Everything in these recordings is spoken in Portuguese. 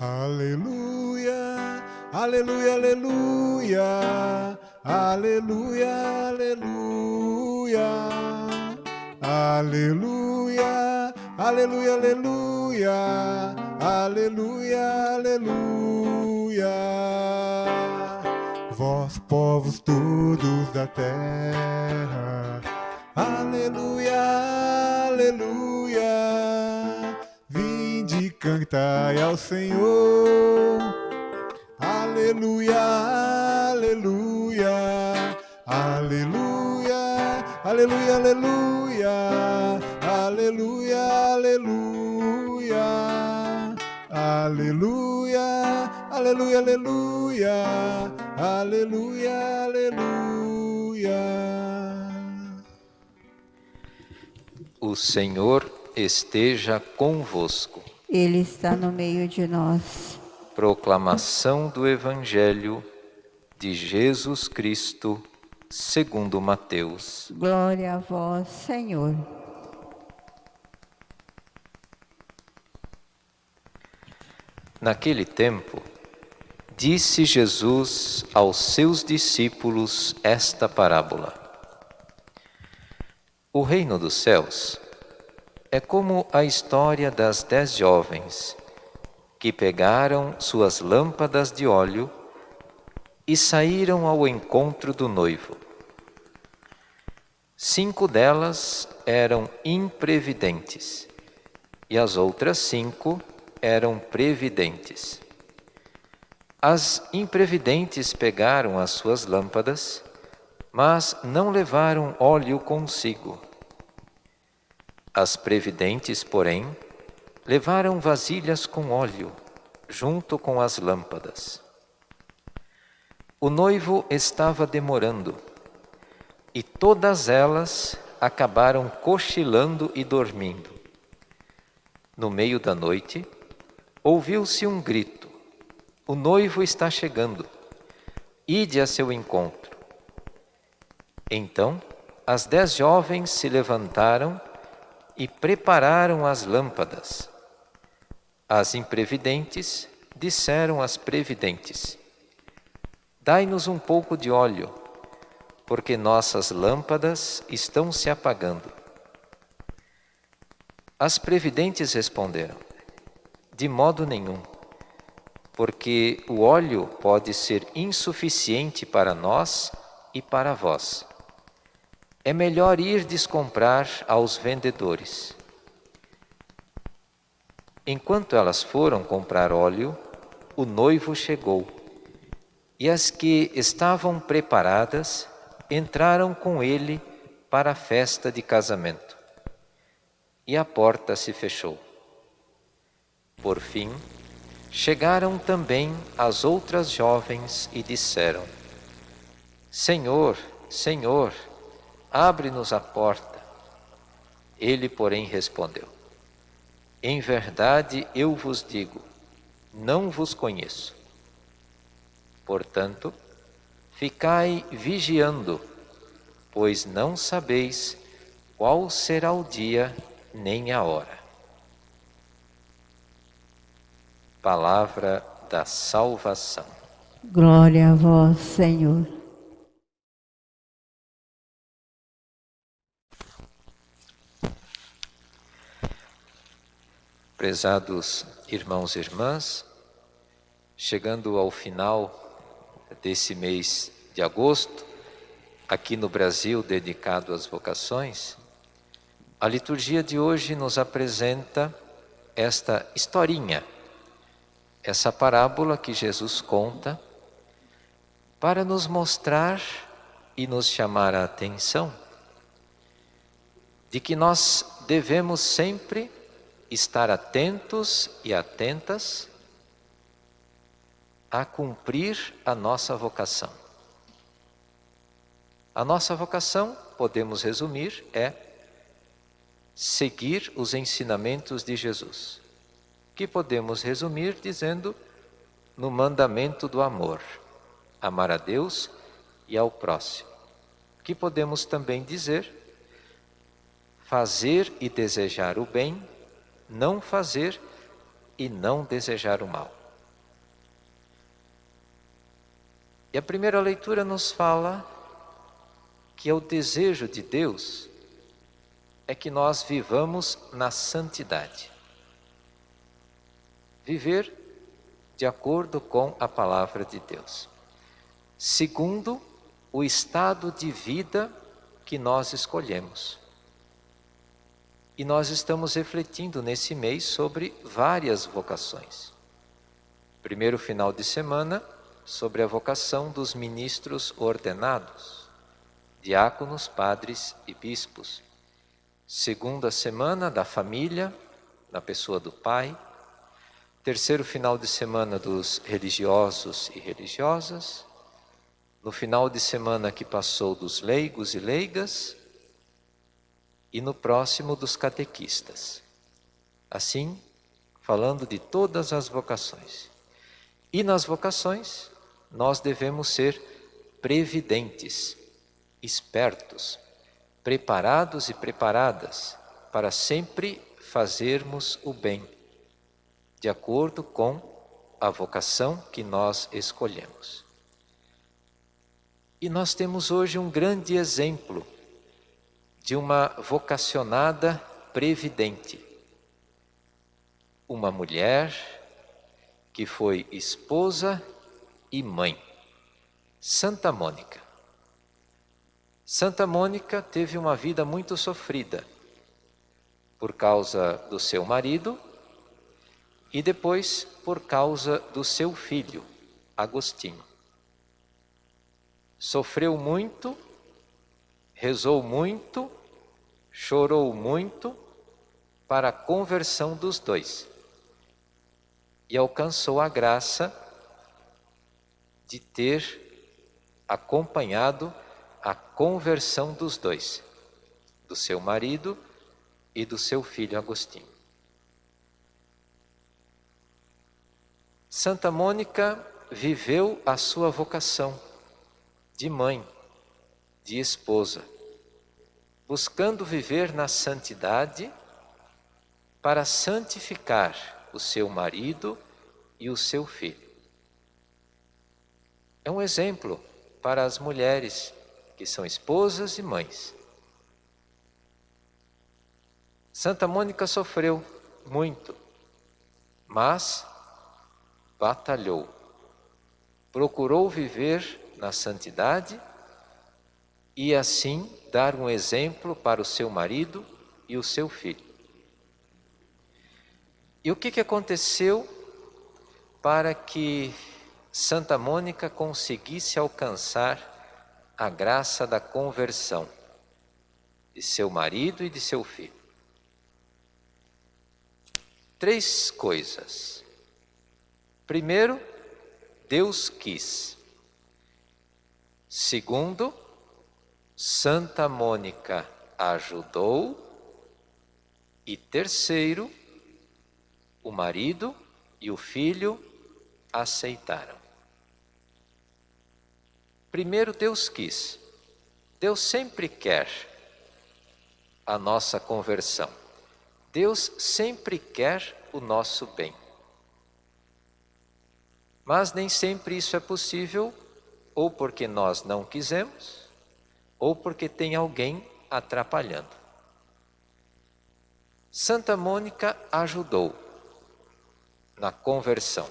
Aleluia, aleluia, aleluia, aleluia, aleluia, aleluia, aleluia, aleluia, aleluia, aleluia. Vós, povos todos da terra, aleluia, aleluia. Cantai ao Senhor, aleluia, aleluia, aleluia, aleluia, aleluia, aleluia, aleluia, aleluia, aleluia, aleluia, aleluia, aleluia. O Senhor esteja convosco. Ele está no meio de nós. Proclamação do Evangelho de Jesus Cristo, segundo Mateus. Glória a vós, Senhor. Naquele tempo, disse Jesus aos seus discípulos esta parábola: O reino dos céus é como a história das dez jovens que pegaram suas lâmpadas de óleo e saíram ao encontro do noivo. Cinco delas eram imprevidentes e as outras cinco eram previdentes. As imprevidentes pegaram as suas lâmpadas, mas não levaram óleo consigo. As previdentes, porém, levaram vasilhas com óleo, junto com as lâmpadas. O noivo estava demorando, e todas elas acabaram cochilando e dormindo. No meio da noite, ouviu-se um grito: O noivo está chegando, ide a seu encontro. Então, as dez jovens se levantaram e prepararam as lâmpadas. As imprevidentes disseram às previdentes: Dai-nos um pouco de óleo, porque nossas lâmpadas estão se apagando. As previdentes responderam: De modo nenhum, porque o óleo pode ser insuficiente para nós e para vós. É melhor ir descomprar aos vendedores. Enquanto elas foram comprar óleo, o noivo chegou, e as que estavam preparadas entraram com ele para a festa de casamento. E a porta se fechou. Por fim, chegaram também as outras jovens e disseram: Senhor, Senhor, abre-nos a porta. Ele, porém, respondeu: Em verdade eu vos digo, não vos conheço. Portanto, ficai vigiando, pois não sabeis qual será o dia nem a hora. Palavra da salvação. Glória a vós, Senhor. Prezados irmãos e irmãs, chegando ao final desse mês de agosto, aqui no Brasil dedicado às vocações, a liturgia de hoje nos apresenta esta historinha, essa parábola que Jesus conta para nos mostrar e nos chamar a atenção de que nós devemos sempre estar atentos e atentas a cumprir a nossa vocação. A nossa vocação, podemos resumir, é seguir os ensinamentos de Jesus, que podemos resumir dizendo no mandamento do amor, amar a Deus e ao próximo, que podemos também dizer fazer e desejar o bem não fazer e não desejar o mal. E a primeira leitura nos fala que é o desejo de Deus é que nós vivamos na santidade. Viver de acordo com a palavra de Deus. Segundo, o estado de vida que nós escolhemos. E nós estamos refletindo nesse mês sobre várias vocações. Primeiro final de semana, sobre a vocação dos ministros ordenados, diáconos, padres e bispos. Segunda semana da família, na pessoa do pai. Terceiro final de semana dos religiosos e religiosas. No final de semana que passou dos leigos e leigas e no próximo dos catequistas. Assim, falando de todas as vocações. E nas vocações, nós devemos ser previdentes, espertos, preparados e preparadas para sempre fazermos o bem, de acordo com a vocação que nós escolhemos. E nós temos hoje um grande exemplo de uma vocacionada previdente. Uma mulher que foi esposa e mãe, Santa Mônica. Santa Mônica teve uma vida muito sofrida por causa do seu marido e depois por causa do seu filho, Agostinho. Sofreu muito, rezou muito chorou muito para a conversão dos dois e alcançou a graça de ter acompanhado a conversão dos dois, do seu marido e do seu filho Agostinho. Santa Mônica viveu a sua vocação de mãe, de esposa buscando viver na santidade para santificar o seu marido e o seu filho. É um exemplo para as mulheres que são esposas e mães. Santa Mônica sofreu muito, mas batalhou, procurou viver na santidade e assim dar um exemplo para o seu marido e o seu filho. E o que, que aconteceu para que Santa Mônica conseguisse alcançar a graça da conversão de seu marido e de seu filho? Três coisas. Primeiro, Deus quis. Segundo, Santa Mônica ajudou. E terceiro, o marido e o filho aceitaram. Primeiro, Deus quis. Deus sempre quer a nossa conversão. Deus sempre quer o nosso bem. Mas nem sempre isso é possível, ou porque nós não quisemos, ou porque tem alguém atrapalhando. Santa Mônica ajudou na conversão.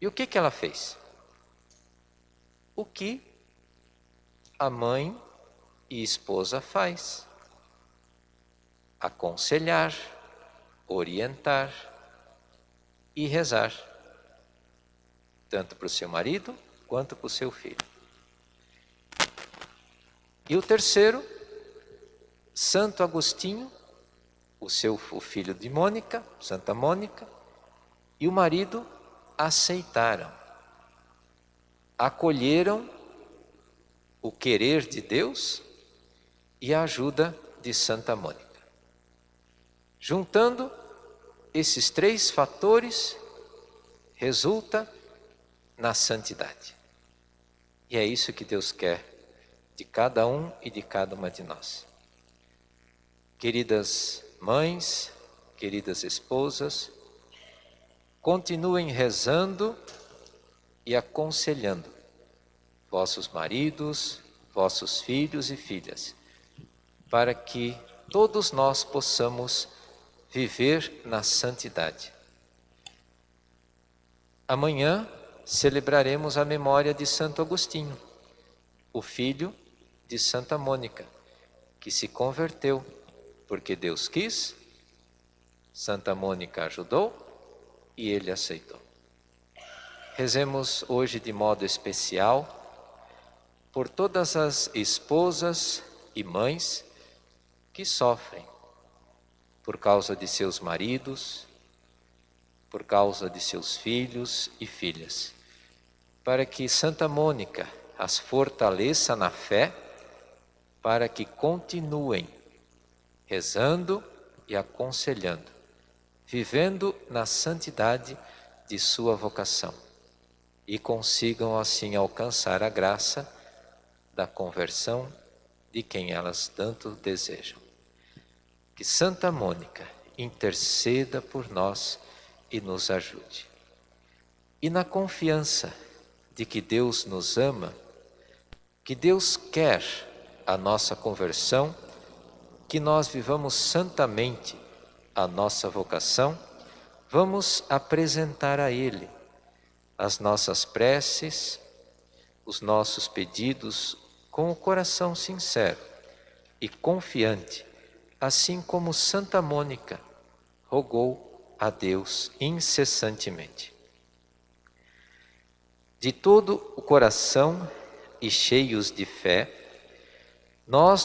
E o que, que ela fez? O que a mãe e esposa faz? Aconselhar, orientar e rezar, tanto para o seu marido quanto para o seu filho. E o terceiro, Santo Agostinho, o seu o filho de Mônica, Santa Mônica, e o marido aceitaram, acolheram o querer de Deus e a ajuda de Santa Mônica. Juntando esses três fatores, resulta na santidade. E é isso que Deus quer de cada um e de cada uma de nós. Queridas mães, queridas esposas, continuem rezando e aconselhando vossos maridos, vossos filhos e filhas, para que todos nós possamos viver na santidade. Amanhã celebraremos a memória de Santo Agostinho, o filho de Santa Mônica, que se converteu porque Deus quis, Santa Mônica ajudou e ele aceitou. Rezemos hoje de modo especial por todas as esposas e mães que sofrem por causa de seus maridos, por causa de seus filhos e filhas, para que Santa Mônica as fortaleça na fé, para que continuem rezando e aconselhando, vivendo na santidade de sua vocação e consigam assim alcançar a graça da conversão de quem elas tanto desejam. Que Santa Mônica interceda por nós e nos ajude. E na confiança de que Deus nos ama, que Deus quer a nossa conversão, que nós vivamos santamente a nossa vocação, vamos apresentar a Ele as nossas preces, os nossos pedidos com o coração sincero e confiante, assim como Santa Mônica rogou a Deus incessantemente. De todo o coração e cheios de fé, nós